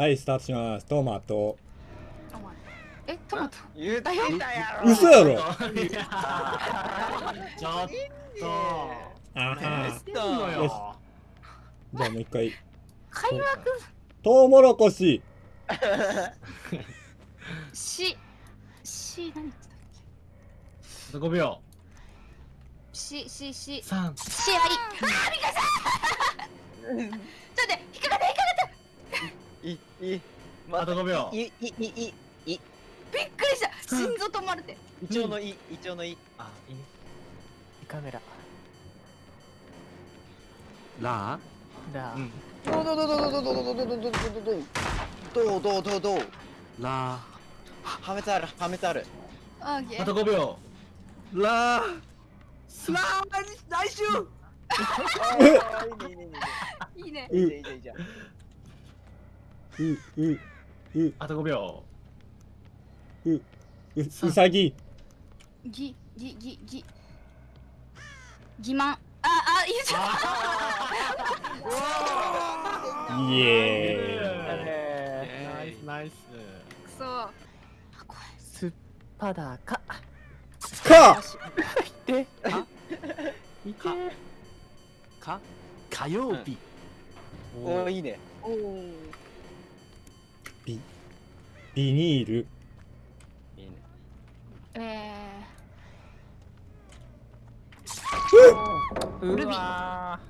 はいスタートします。トマト。えトマト。言ったよ嘘やろ。いやちょっと。あは何してんのよ。し。よじゃあもう一回。開幕トウモロコシ。し。し何言ってたっあと5秒けししし。3試合あーびっくりしたちょっと待って引っかかったいいあと5秒。いいいいい。びっくりした。心臓止まるって。イチョウのいイチョウのい。あいいね。カメラ。ララうん。どうどうどうどうどうどうどうどうどうどうどうどうどうどうどうどうーラ破滅ある破滅あるあとー5秒ーラーラー来週いいねいいねいいねいいねいいじゃんいいじゃんうううあと5秒。うううさぎ。ぎぎぎぎ。欺瞞。ああ言っちゃった。イエナイスナイス。くそあ怖いスッパダカーか。であ見て。か。火曜日おー。いいね。おおビビニール。いいねえうルビーわ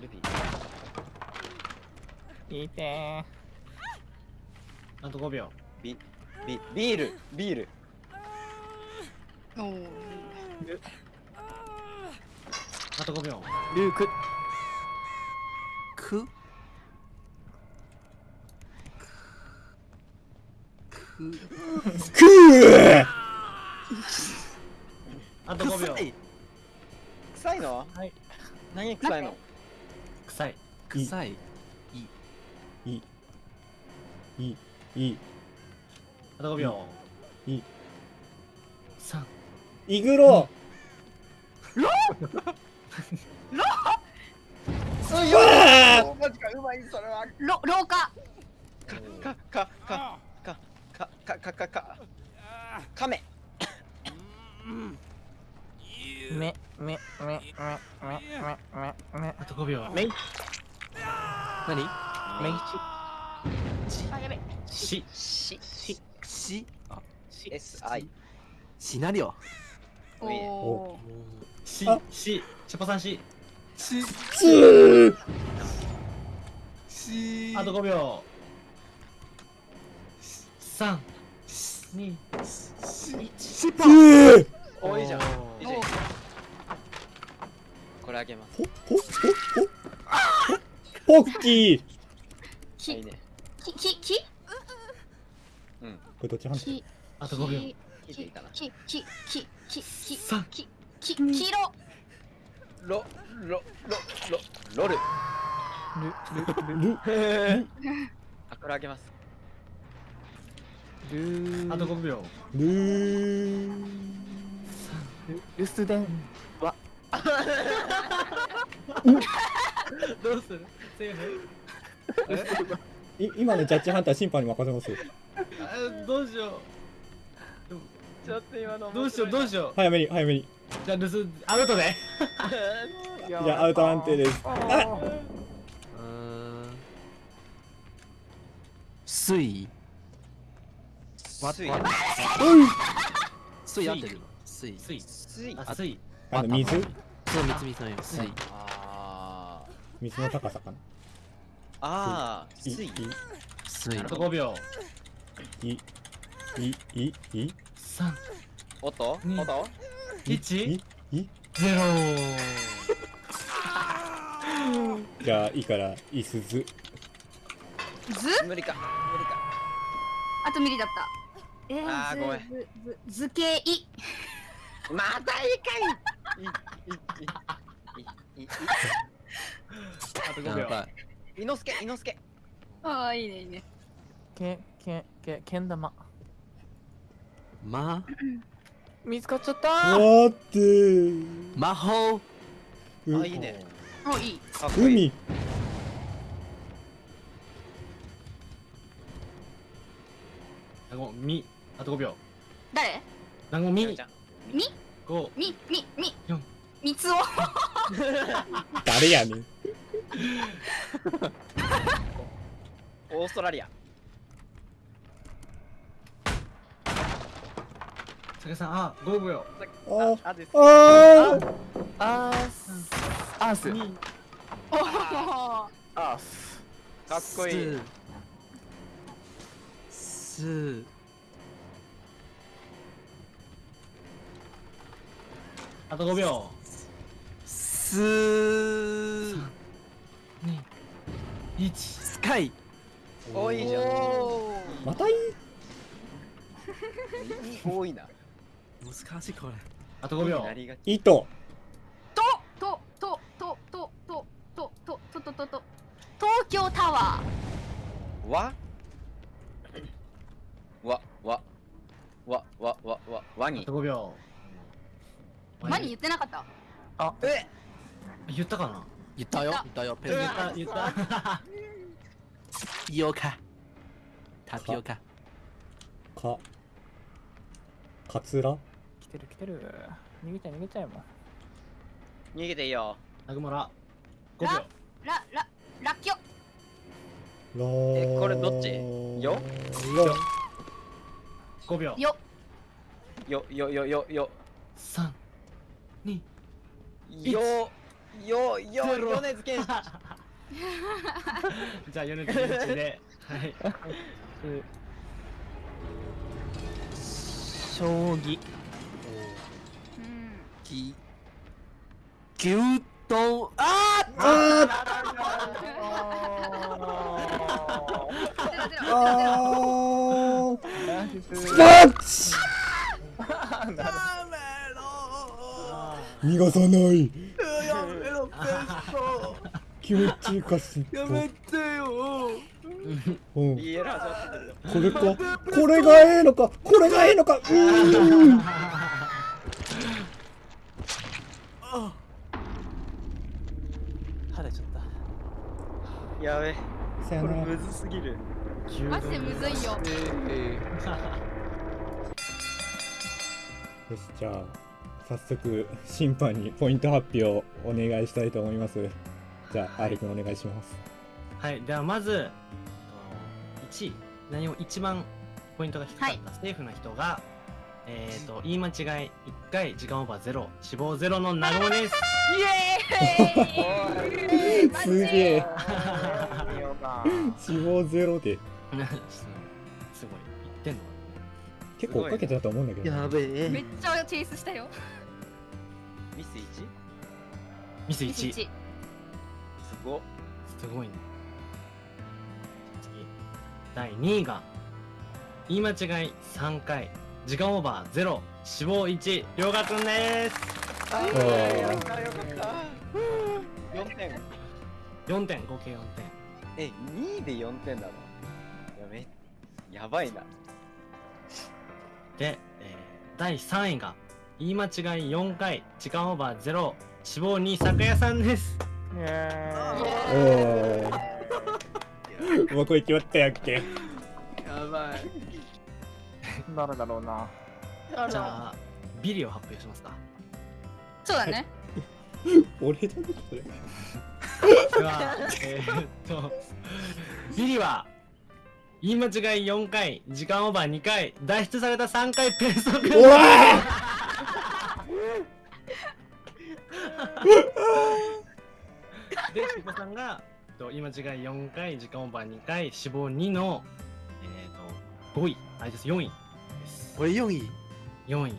ルビー。見てあと5秒。ビビビール。ビール。ー、おおあと5秒。ルーク。く？く。くーあと5秒。臭い。臭いの？はい。何臭いの？臭い。臭い。い。い。い。あと5秒。い。い。3イグロ うわマジかうまいそれは。ろ廊下。かかかかかかかかか。カメめめめめめめめめ。あと5秒。めい何？めいあやべし。し。し。し。あ SI シナリオおおしあ。し。チョコさんし。し。し。あと5秒3 2しつーおいいじゃんいいじゃんおこれあげます。ほほほほ。ポッキー。いいきね。きききうん。これどっち判定きあと5秒。聞いていいかな？ききききき三きき黄色ロロロロロル ル。あこれあげますあと5秒。ルー。ル留守電はどうするセーフい今のジャッジハンター審判に任せますあどうしよちょっと今のうどうしようどうしよ早めに早めにうじゃあ留守アウトでじゃあアウト判定ですあうーん水水わ水合ってる水水水あ水あの水？そう三つみさんよ水あ水の高さかな？ああい水水あと5秒。いいいいい。3おっとうんおっと1いい。ゼロ。じゃあいいからいすず。ず？無理か。無理か。あとミリだったえー、あーごめん。ずずず図形い。またいいかいいいいいいいあと5秒やばいいのすけいのすけああいいねいいねけけけけん玉ま見つかっちゃった待って魔法うあいいねおいいかっこいい海南雲みあと5秒。誰？南雲み。ちゃんみ？5み？み？み？四。みつお？誰やねん。オーストラリア。酒さんあ5秒。ああです。あー。アー。スアース2おー。アースかっこいい。スあと5秒。ス2 1スカイ。多いじゃん。またいい？多いな。難しいこれ。あと5秒。糸。とととととととととととと。東京タワわ？わわ。わわわわ。ワニ。あと5秒。ーマニ言ってなかった？え？言ったかな？言ったよ。言った。よ。ペン言った言った。タピオカタピオカか。かつら来てる来てる。逃げちゃい逃げちゃいも逃げていいよ。南雲ら5秒。ララララッキョ。らえこれどっち？よ？ら5秒。よ。よよよよよ。3 2よよよゼロ。米津玄師。じゃあ米津玄師で。はい。将棋。うん。き牛丼ああー。あー。スパッチ逃がさない。気持ちいいかすっぽやめてよ。うん。これかこれがええのかこれがええのか。うーんちゃった。やべさよなら。これむずすぎる。マジでむずいよ。よしじゃあ早速審判にポイント発表をお願いしたいと思います。じゃあ R 君お願いします。はい。ではまず1位。何も一番ポイントが低かった、セーフな人がえっ、ー、と言い間違い1回時間オーバー0死亡0の南雲です。イエーイ。すげえ死亡ゼロで。すごい。言ってんの結構追っかけてたと思うんだけどな、べめっちゃチェイスしたよミス 1? ミス11すご。っすごいね。次。第2位が言い間違い3回。時間オーバー0死亡1りょうがくんです。あーーよかったよかった4点。4点。合計4点。え2位で4点なのやめやばいな。で、えー第3位が言い間違い4回時間オーバー0死亡2酒屋さんです。おおもうこれ決まったやっけ。やばい。誰だろうな。じゃあビリを発表しますか。そうだね。俺だねそれ。ではえーっとビリは言い間違い4回時間オーバー2回脱出された3回ペーストくんおら で、しこさんが、えっと言い間違い4回、時間オーバー2回、死亡2の、えっ、と、5位、あれです、4位です。俺4位？4位。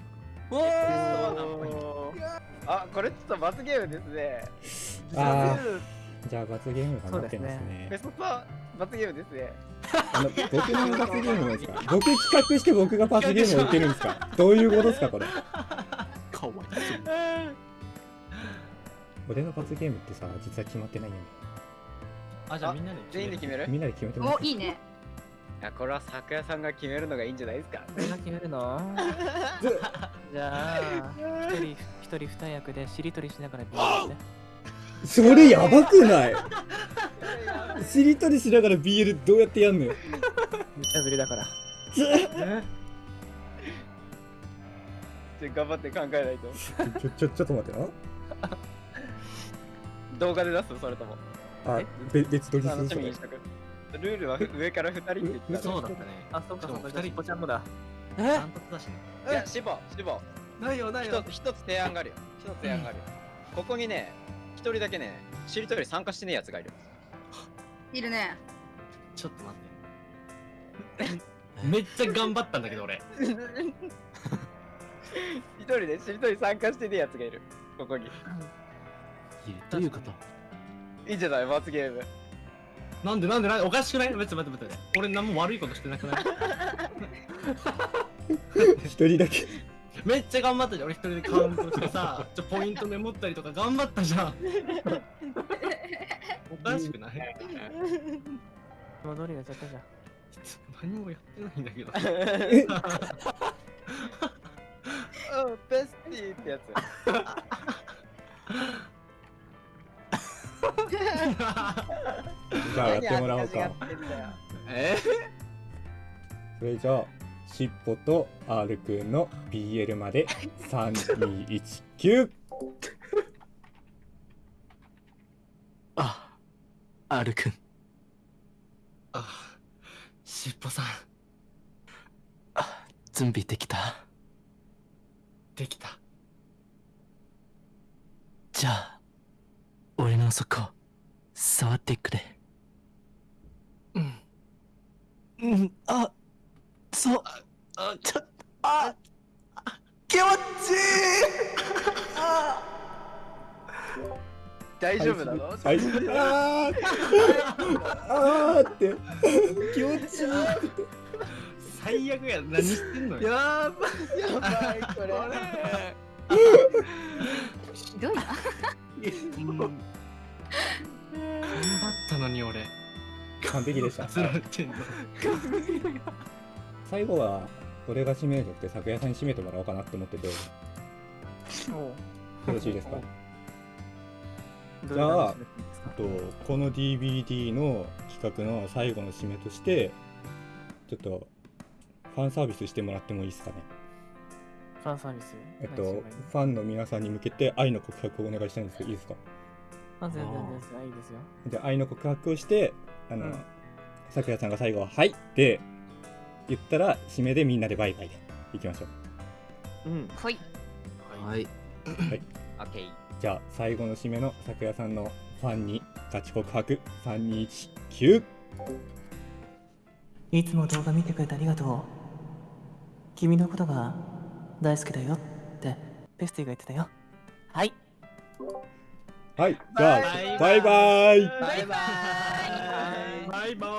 あこれちょっと罰ゲームですね。あー。じゃあ罰ゲームが待ってますね。ベストさん罰ゲームですね。あの僕の罰ゲームなんですか？僕企画して僕が罰ゲームを受けるんですか？どういうことですかこれ？かわいそう俺の罰ゲームってさ実は決まってないんだよあ、じゃあみんなで全員で決める？みんなで決めてもらいい？ね。いやこれは酒屋さんが決めるのがいいんじゃないですか？俺が決めるの？じゃあ一人一人二役でしりとりしながらビールねそれやばくない？しりとりしながら BL どうやってやんのよ？無茶ぶりだから。えちょ頑張って考えないと。ちょちょちょっと待ってな動画で出すそれとも？あべ別撮りす楽るそれしみにしとく。ルールは上から2人って言ってたそうだったね。あ、そっかそっか、しかも二人ぽちゃんもだ。ダえ？ントツだしね。いやシボシボないよないよ。一つ一つ提案があるよ。一つ提案があるよ。ここにね一人だけねしりとり参加してねえやつがいる。いるね。ちょっと待って。めっちゃ頑張ったんだけど俺。一人でしりとり参加してねえやつがいる。ここにどういうこと。いいんじゃない？罰ゲーム。なんでなんでなんでおかしくない？待って待って待って。俺何も悪いことしてなくない？一人だけ。めっちゃ頑張ったじゃん。俺一人でカウントしてさちょポイントメモったりとか頑張ったじゃん。おかしくない？戻りがちゃったじゃん。何もやってないんだけど。うんベスティーってやつ じゃあやってもらおう何か。え？それじゃあしっぽと R くんの BL まで3219あ、R くん。あしっぽさん。準備できた？できた。じゃあ、俺のそこ、触ってくれ。うん。うん、あ、そう、あ、ちょ、あ、気持ちいい。あ。大丈夫なの？はいあー。あーって。気持ちいいって最悪や何してんのよ。やば。やばいこれ。ひどいなうん。頑張ったのに俺。完璧でした。最後は俺が締めるとって昨夜さんに締めてもらおうかなって思ってて。よろしいですか？どじゃあとこの DVD の企画の最後の締めとしてちょっとファンサービスしてもらってもいいですかね？ファンサービスえっとファンの皆さんに向けて愛の告白をお願いしたいんですけどいいですか？あ、全然全然いいですよ。じゃあ愛の告白をしてあの、うん。さくらさんが最後は「はい」って言ったら締めでみんなでバイバイで。いきましょう。うん。ほい。はい。オッケーじゃあ最後の締めのさくらさんのファンにガチ告白3219いつも動画見てくれてありがとう。君のことが大好きだよって、ペスティが言ってたよ。はい。はい。じゃあバイバイ。バイバイ。バイバイ